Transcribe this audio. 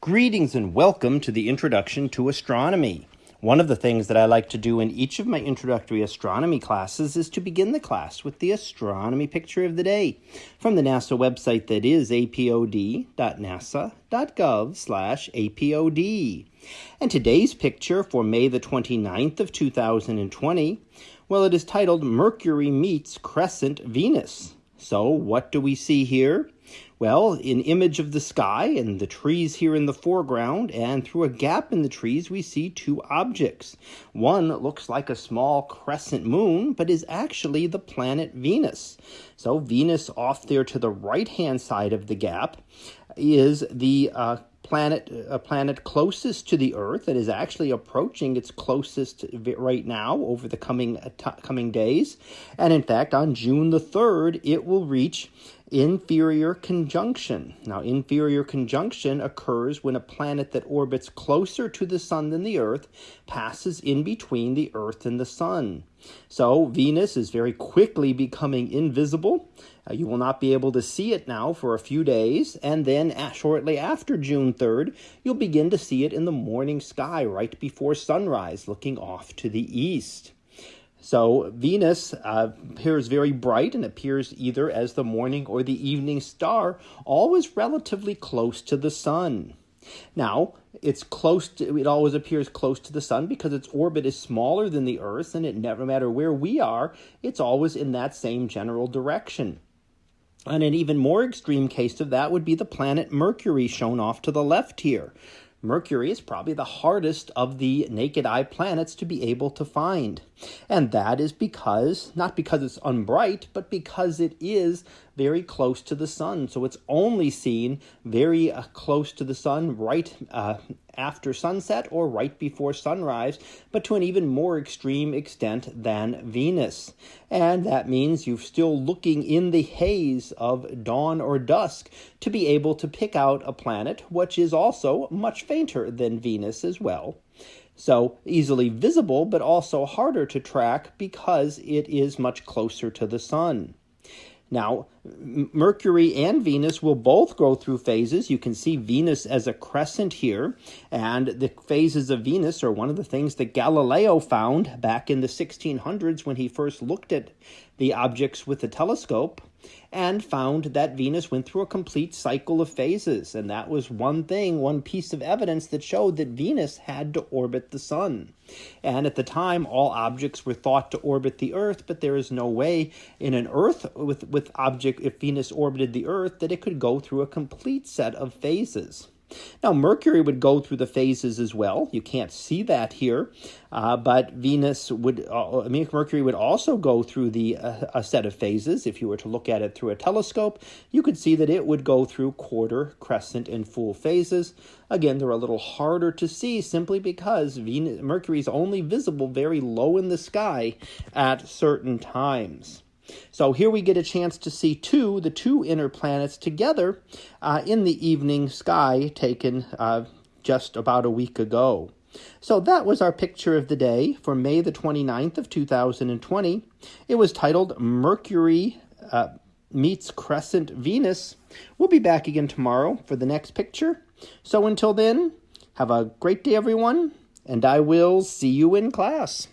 Greetings and welcome to the Introduction to Astronomy. One of the things that I like to do in each of my introductory astronomy classes is to begin the class with the astronomy picture of the day from the NASA website that is apod.nasa.gov/apod. And today's picture for May the 29th of 2020, well it is titled Mercury meets crescent Venus. So, what do we see here? Well, an image of the sky and the trees here in the foreground, and through a gap in the trees, we see two objects. One looks like a small crescent moon, but is actually the planet Venus. So, Venus off there to the right hand side of the gap is the uh, planet a planet closest to the earth that is actually approaching its closest right now over the coming uh, coming days and in fact on June the 3rd it will reach inferior conjunction. Now, inferior conjunction occurs when a planet that orbits closer to the sun than the Earth passes in between the Earth and the sun. So, Venus is very quickly becoming invisible. Uh, you will not be able to see it now for a few days, and then shortly after June 3rd, you'll begin to see it in the morning sky right before sunrise, looking off to the east. So Venus uh, appears very bright and appears either as the morning or the evening star, always relatively close to the sun. Now, it's close to, it always appears close to the sun because its orbit is smaller than the Earth, and it never matter where we are, it's always in that same general direction. And an even more extreme case of that would be the planet Mercury, shown off to the left here. Mercury is probably the hardest of the naked eye planets to be able to find. And that is because, not because it's unbright, but because it is very close to the sun. So it's only seen very uh, close to the sun right uh, after sunset or right before sunrise, but to an even more extreme extent than Venus. And that means you're still looking in the haze of dawn or dusk to be able to pick out a planet which is also much fainter than Venus as well. So easily visible, but also harder to track because it is much closer to the sun. Now, Mercury and Venus will both go through phases. You can see Venus as a crescent here, and the phases of Venus are one of the things that Galileo found back in the 1600s when he first looked at the objects with the telescope and found that Venus went through a complete cycle of phases. And that was one thing, one piece of evidence that showed that Venus had to orbit the sun. And at the time, all objects were thought to orbit the Earth, but there is no way in an Earth with, with if Venus orbited the Earth, that it could go through a complete set of phases. Now, Mercury would go through the phases as well. You can't see that here, uh, but Venus would, uh, I mean, Mercury would also go through the uh, a set of phases. If you were to look at it through a telescope, you could see that it would go through quarter, crescent, and full phases. Again, they're a little harder to see simply because Venus, Mercury is only visible very low in the sky at certain times. So here we get a chance to see two, the two inner planets together uh, in the evening sky taken uh, just about a week ago. So that was our picture of the day for May the 29th of 2020. It was titled Mercury uh, meets Crescent Venus. We'll be back again tomorrow for the next picture. So until then, have a great day, everyone, and I will see you in class.